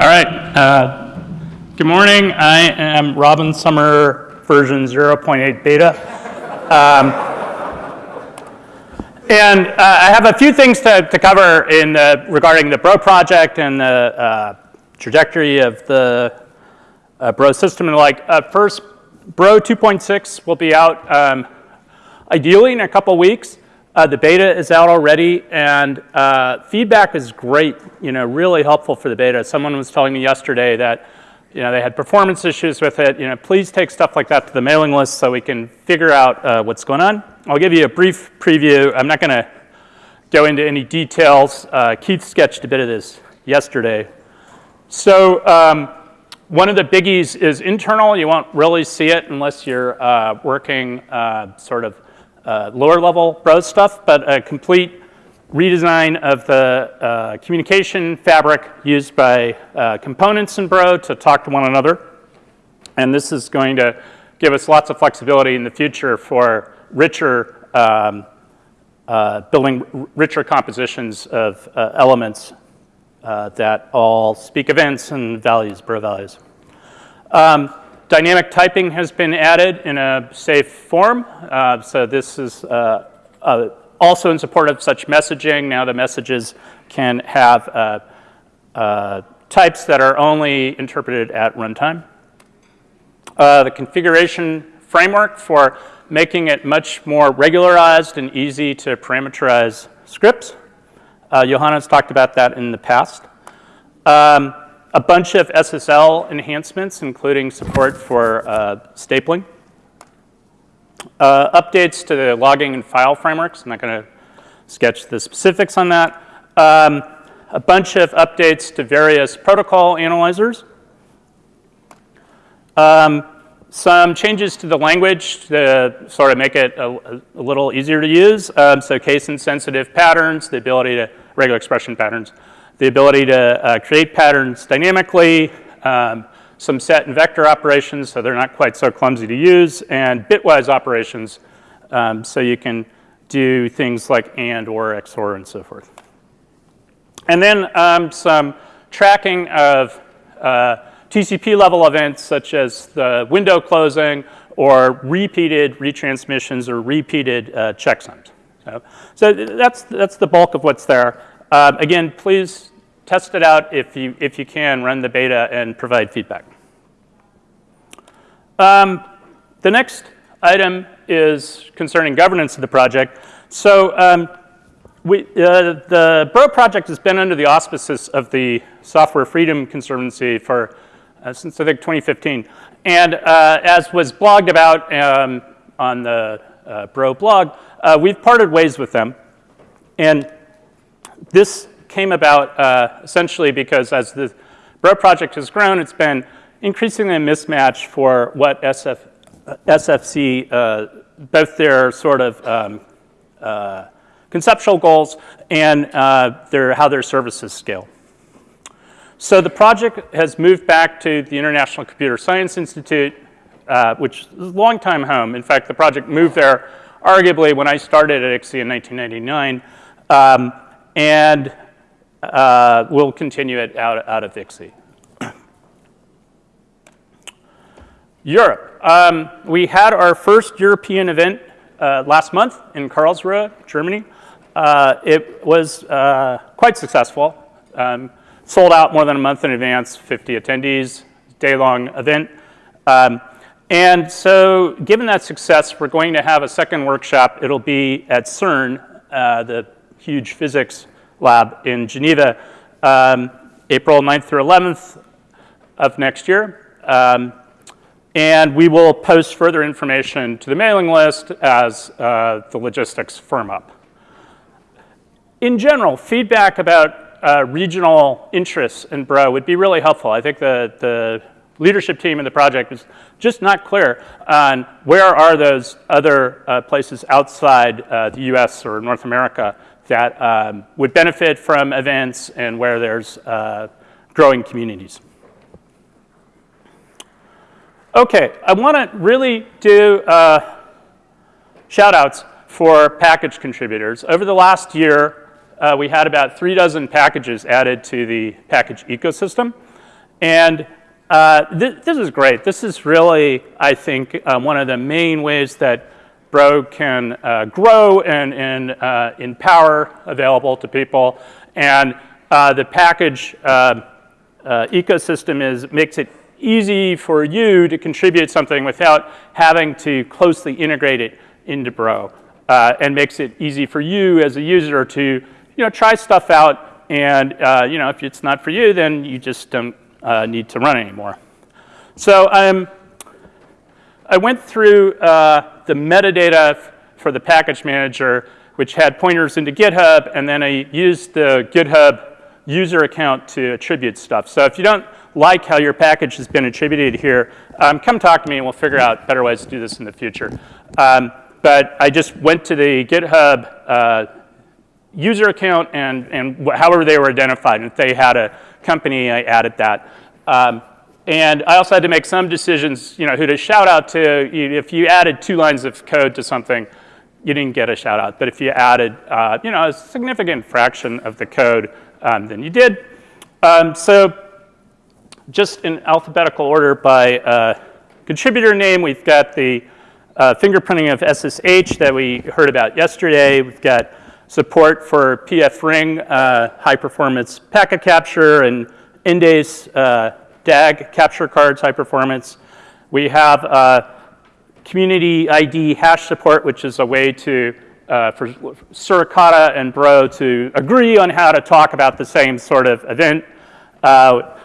All right. Uh, good morning. I am Robin Sommer version 0.8 beta. Um, and uh, I have a few things to, to cover in regarding the Bro project and the uh, trajectory of the uh, Bro system and like. Uh, first, Bro 2.6 will be out um, ideally in a couple weeks. Uh, the beta is out already, and uh, feedback is great, you know, really helpful for the beta. Someone was telling me yesterday that, you know, they had performance issues with it. You know, please take stuff like that to the mailing list so we can figure out uh, what's going on. I'll give you a brief preview. I'm not going to go into any details. Uh, Keith sketched a bit of this yesterday. So um, one of the biggies is internal. You won't really see it unless you're uh, working uh, sort of uh, lower level Bro stuff, but a complete redesign of the uh, communication fabric used by uh, components in Bro to talk to one another. And this is going to give us lots of flexibility in the future for richer, um, uh, building richer compositions of uh, elements uh, that all speak events and values, Bro values. Um, Dynamic typing has been added in a safe form. Uh, so this is uh, uh, also in support of such messaging. Now the messages can have uh, uh, types that are only interpreted at runtime. Uh, the configuration framework for making it much more regularized and easy to parameterize scripts. Johanna's talked about that in the past. Um, a bunch of SSL enhancements, including support for uh, stapling. Uh, updates to the logging and file frameworks. I'm not going to sketch the specifics on that. Um, a bunch of updates to various protocol analyzers. Um, some changes to the language to sort of make it a, a little easier to use. Um, so case insensitive patterns, the ability to regular expression patterns the ability to uh, create patterns dynamically, um, some set and vector operations so they're not quite so clumsy to use, and bitwise operations um, so you can do things like AND or XOR and so forth. And then um, some tracking of uh, TCP level events such as the window closing or repeated retransmissions or repeated uh, checksums. So, so that's, that's the bulk of what's there. Um, again, please test it out if you, if you can, run the beta and provide feedback. Um, the next item is concerning governance of the project. So um, we, uh, the Bro project has been under the auspices of the Software Freedom Conservancy for uh, since I think 2015. And uh, as was blogged about um, on the uh, Bro blog, uh, we've parted ways with them. And this came about uh, essentially because as the Bro project has grown, it's been increasingly a mismatch for what SF, SFC, uh, both their sort of um, uh, conceptual goals and uh, their, how their services scale. So the project has moved back to the International Computer Science Institute, uh, which is a long time home. In fact, the project moved there arguably when I started at ICSI in 1999. Um, and uh, we'll continue it out, out of ICSI. Europe. Um, we had our first European event uh, last month in Karlsruhe, Germany. Uh, it was uh, quite successful. Um, sold out more than a month in advance, 50 attendees, day-long event. Um, and so given that success, we're going to have a second workshop. It'll be at CERN, uh, the huge physics lab in Geneva, um, April 9th through 11th of next year. Um, and we will post further information to the mailing list as uh, the logistics firm up. In general, feedback about uh, regional interests in Bro would be really helpful. I think the, the leadership team in the project is just not clear on where are those other uh, places outside uh, the US or North America that um, would benefit from events and where there's uh, growing communities. Okay, I want to really do uh, shout outs for package contributors. Over the last year, uh, we had about three dozen packages added to the package ecosystem. And uh, th this is great. This is really, I think, uh, one of the main ways that Bro can uh, grow and, and uh, in power available to people. And uh, the package uh, ecosystem is, makes it easy for you to contribute something without having to closely integrate it into Bro. and makes it easy for you as a user to you know, try stuff out. And you know, if it's not for you, then you just don't uh, need to run anymore. So um, I went through uh, the metadata for the package manager, which had pointers into GitHub, and then I used the GitHub user account to attribute stuff. So if you don't like how your package has been attributed here, um, come talk to me and we'll figure out better ways to do this in the future. Um, but I just went to the GitHub uh, user account and, and however they were identified. And if they had a company, I added that. Um, and I also had to make some decisions, you know, who to shout out to. If you added two lines of code to something, you didn't get a shout out. But if you added, uh, you know, a significant fraction of the code, um, then you did. Um, so just in alphabetical order by uh, contributor name, we've got the uh, fingerprinting of SSH that we heard about yesterday. We've got support for pfRing, uh, high performance packet capture, and Endace uh, DAG capture cards, high performance. We have uh, community ID hash support, which is a way to uh, for Suricata and Bro to agree on how to talk about the same sort of event. Uh,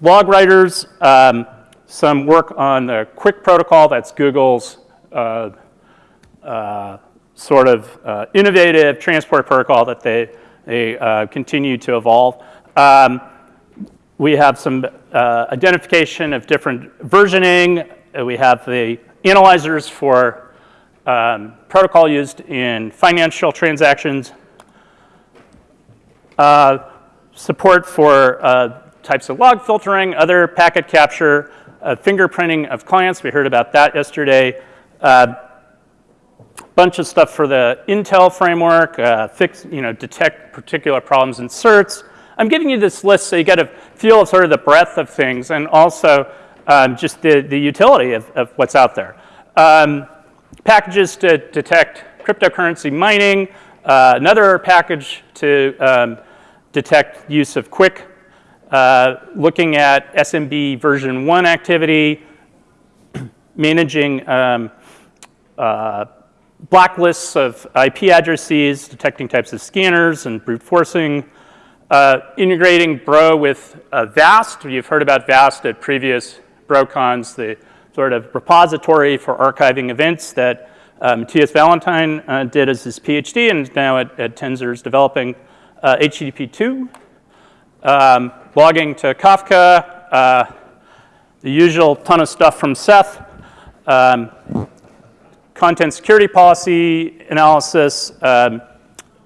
log writers, um, some work on the QUIC protocol, that's Google's uh, uh, sort of uh, innovative transport protocol that they, they continue to evolve. Um, we have some uh, identification of different versioning. Uh, we have the analyzers for um, protocol used in financial transactions. Uh, support for uh, types of log filtering, other packet capture, fingerprinting of clients. We heard about that yesterday bunch of stuff for the Intel framework, uh, fix, you know, detect particular problems in certs. I'm giving you this list so you get a feel sort of the breadth of things and also um, just the, the utility of, of what's out there. Um, packages to detect cryptocurrency mining, uh, another package to um, detect use of QUIC, uh, looking at SMB version 1 activity, managing um, uh, blacklists of IP addresses, detecting types of scanners and brute forcing, uh, integrating Bro with uh, VAST. You've heard about VAST at previous BroCons, the sort of repository for archiving events that uh, Matthias Vallentin uh, did as his PhD and now at, at Tenzir is developing HTTP2. Uh, um, logging to Kafka, uh, the usual ton of stuff from Seth. Um, content security policy analysis, um,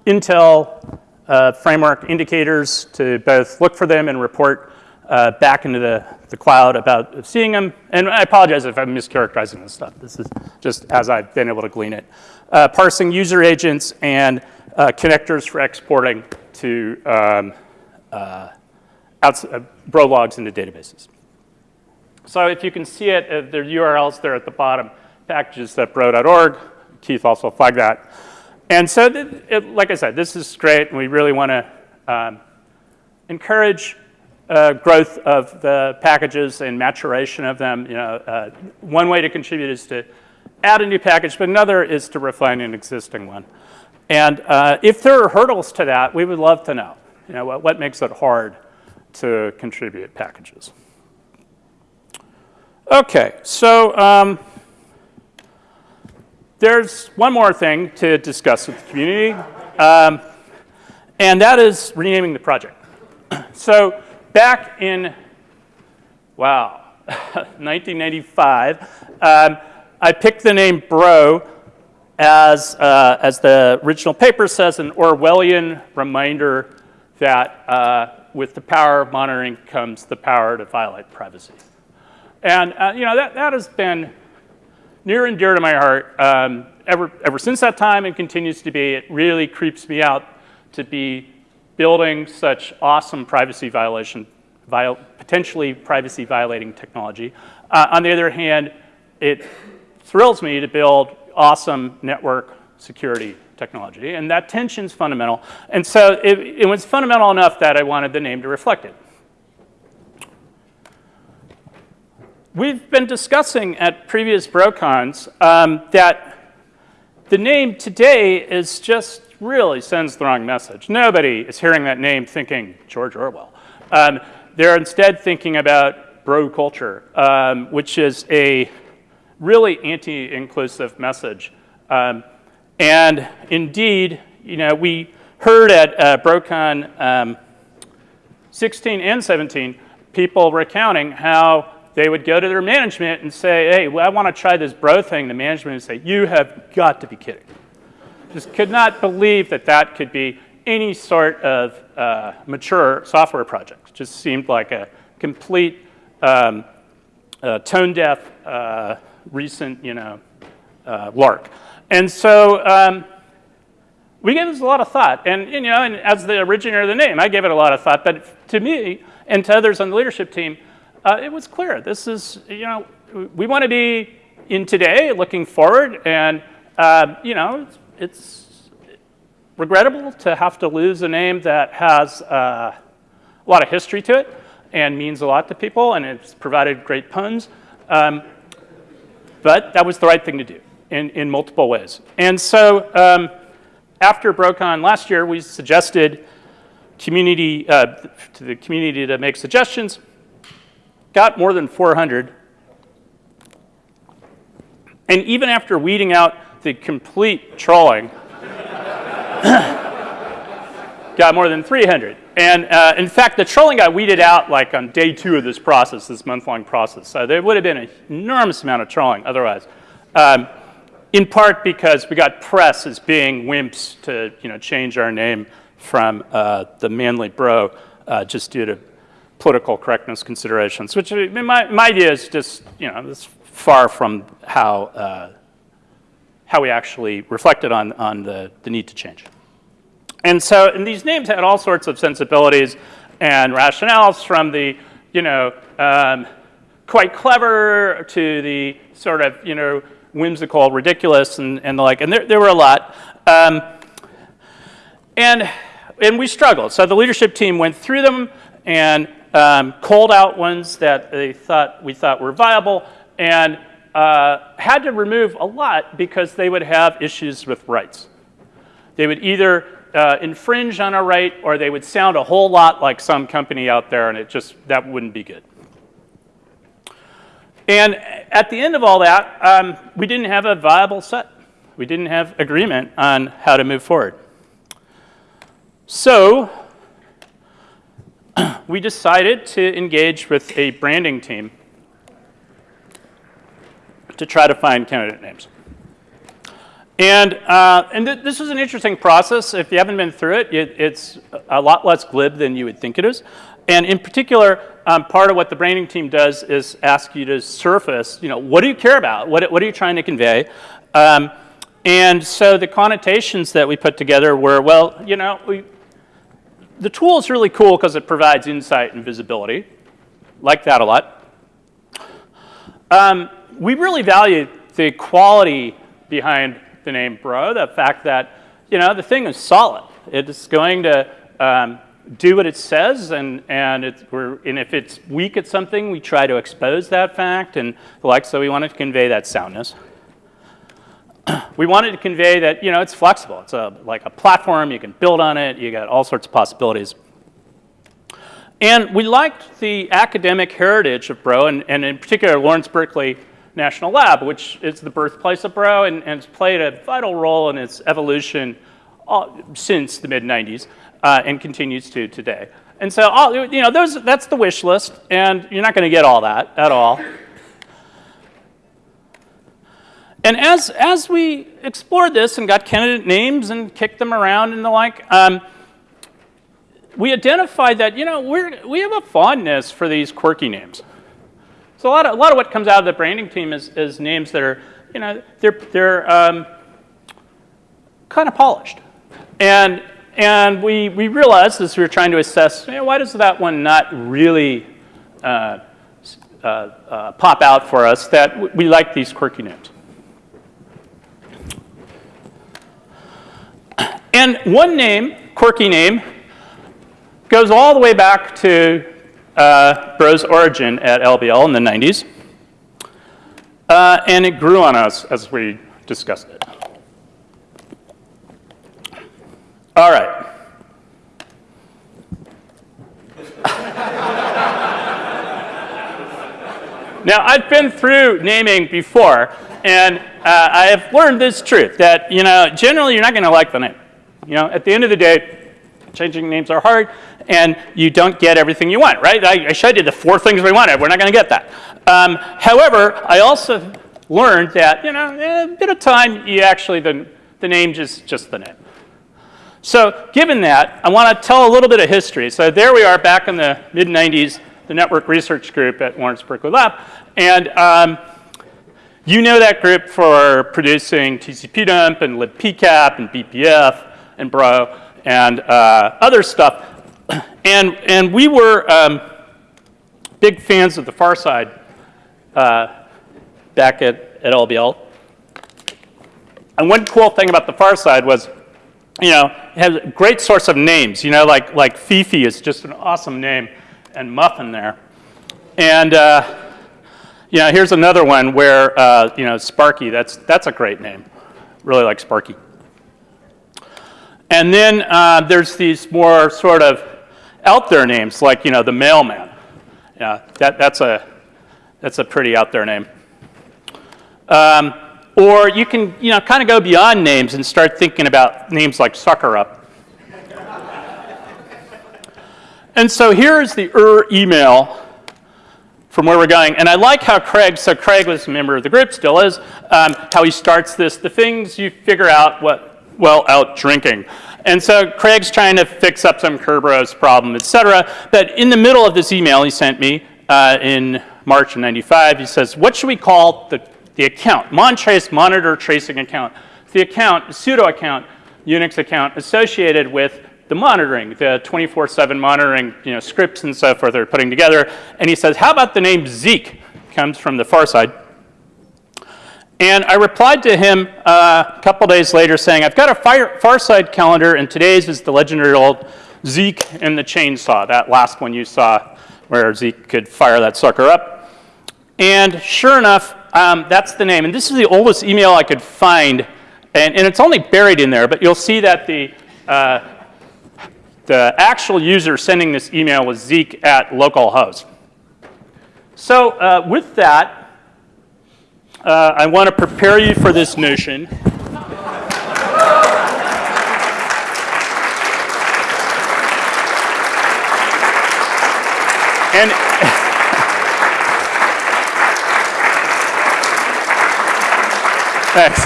Intel uh, framework indicators to both look for them and report uh, back into the, the cloud about seeing them. And I apologize if I'm mischaracterizing this stuff. This is just as I've been able to glean it. Uh, parsing user agents and uh, connectors for exporting to um, uh, uh, bro logs into databases. So if you can see it, uh, there are URLs there at the bottom packages.bro.org. Keith also flagged that. And so, it, like I said, this is great, and we really want to um, encourage uh, growth of the packages and maturation of them. You know, uh, one way to contribute is to add a new package, but another is to refine an existing one. And uh, if there are hurdles to that, we would love to know. You know, what, what makes it hard to contribute packages? Okay, so. Um, there's one more thing to discuss with the community, um, and that is renaming the project. So back in, wow, 1995, um, I picked the name Bro as, uh, as the original paper says, an Orwellian reminder that uh, with the power of monitoring comes the power to violate privacy. And uh, you know, that, that has been near and dear to my heart um, ever, ever since that time and continues to be. It really creeps me out to be building such awesome privacy violation viol potentially privacy violating technology. Uh, on the other hand, it thrills me to build awesome network security technology, and that tension's fundamental. And so it, it was fundamental enough that I wanted the name to reflect it. We've been discussing at previous BroCons um, that the name today is just really sends the wrong message. Nobody is hearing that name thinking George Orwell. Um, they're instead thinking about bro culture, um, which is a really anti-inclusive message. Um, and indeed, you know, we heard at uh, BroCon um, 16 and 17, people recounting how they would go to their management and say, hey, well, I want to try this bro thing. The management would say, you have got to be kidding. Just could not believe that that could be any sort of uh, mature software project. Just seemed like a complete um, uh, tone deaf, uh, recent, you know, uh, lark. And so um, we gave this a lot of thought. And, you know, and as the originator of the name, I gave it a lot of thought. But to me and to others on the leadership team, uh, it was clear. This is, you know, we want to be in today, looking forward. And, uh, you know, it's, it's, regrettable to have to lose a name that has uh, a lot of history to it and means a lot to people. And it's provided great puns. Um, but that was the right thing to do in, in multiple ways. And so um, after BroCon last year, we suggested community, uh, to the community to make suggestions, got more than 400. And even after weeding out the complete trolling, got more than 300. And uh, in fact, the trolling got weeded out like on day two of this process, this month-long process. So there would have been an enormous amount of trolling otherwise. Um, in part because we got press as being wimps to you know, change our name from uh, the manly bro uh, just due to political correctness considerations, which my, my idea is just, you know, this far from how, uh, how we actually reflected on, on the, the need to change. And so, and these names had all sorts of sensibilities and rationales from the, you know, um, quite clever to the sort of, you know, whimsical, ridiculous, and, and the like. And there, there were a lot. Um, and, and we struggled. So the leadership team went through them and um, called out ones that they thought we thought were viable and uh, had to remove a lot because they would have issues with rights. They would either uh, infringe on a right or they would sound a whole lot like some company out there and it just, that wouldn't be good. And at the end of all that, um, we didn't have a viable set. We didn't have agreement on how to move forward. So we decided to engage with a branding team to try to find candidate names. And, uh, and th this is an interesting process. If you haven't been through it, it, it's a lot less glib than you would think it is. And in particular, um, part of what the branding team does is ask you to surface, you know, what do you care about? What, what are you trying to convey? Um, and so the connotations that we put together were, well, you know, we, the tool is really cool because it provides insight and visibility. Like that a lot. Um, we really value the quality behind the name Bro, the fact that, you know, the thing is solid. It's going to um, do what it says, and, and, and if it's weak at something, we try to expose that fact and the like, so we wanted to convey that soundness. we wanted to convey that, you know, it's flexible. It's a, like a platform, you can build on it, you got all sorts of possibilities. And we liked the academic heritage of Bro, and, and in particular Lawrence Berkeley National Lab, which is the birthplace of Bro and, and has played a vital role in its evolution all, since the mid-90s uh, and continues to today. And so, all, you know, those, that's the wish list, and you're not going to get all that at all. And as, as we explored this and got candidate names and kicked them around and the like, um, we identified that, you know, we're, we have a fondness for these quirky names. So a lot of, a lot of what comes out of the branding team is, is names that are, you know, they're, they're um, kind of polished. And and we, we realized as we were trying to assess, you know, why does that one not really uh, uh, uh, pop out for us, that we like these quirky names. And one name, quirky name, goes all the way back to uh, Bro's origin at LBL in the 90s. Uh, and it grew on us as we discussed it. All right. now, I've been through naming before, and uh, I have learned this truth that, you know, generally you're not going to like the name. You know, at the end of the day, changing names are hard, and you don't get everything you want, right? I, I showed you the four things we wanted. We're not going to get that. Um, however, I also learned that, you know, a bit of time, you actually, the, the name just, just the name. So given that, I want to tell a little bit of history. So there we are back in the mid-90s, the network research group at Lawrence Berkeley Lab. And um, you know that group for producing TCP-dump and libpcap and BPF and Bro and uh, other stuff. And, and we were um, big fans of the far side uh, back at, at LBL. And one cool thing about the far side was, you know, it has a great source of names. You know, like, like Fifi is just an awesome name, and Muffin there. And, uh, you know, here's another one where, uh, you know, Sparky, that's, that's a great name. Really like Sparky. And then uh, there's these more sort of out there names, like you know the mailman. Yeah, that, that's a that's a pretty out there name. Um, or you can you know kind of go beyond names and start thinking about names like Sucker Up. and so here's the ER email from where we're going. And I like how Craig, so Craig was a member of the group, still is, um, how he starts this, the things you figure out what well out drinking. And so Craig's trying to fix up some Kerberos problem, et cetera. But in the middle of this email he sent me uh, in March of 95, he says, what should we call the, the account? Montrace monitor tracing account. The account, pseudo account, Unix account associated with the monitoring, the 24-7 monitoring you know, scripts and so forth they're putting together. And he says, how about the name Zeek? Comes from the far side. And I replied to him uh, a couple days later saying, I've got a fire, Farside calendar, and today's is the legendary old Zeke and the chainsaw, that last one you saw where Zeke could fire that sucker up. And sure enough, um, that's the name. And this is the oldest email I could find, and, and it's only buried in there, but you'll see that the, uh, the actual user sending this email was zeke at localhost. So uh, with that, uh, I want to prepare you for this notion. and Thanks.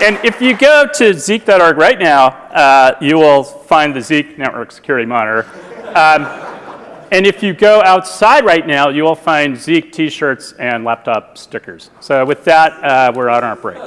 And if you go to zeek.org right now, uh, you will find the Zeek Network Security Monitor. Um, and if you go outside right now, you will find Zeek t-shirts and laptop stickers. So with that, uh, we're on our break.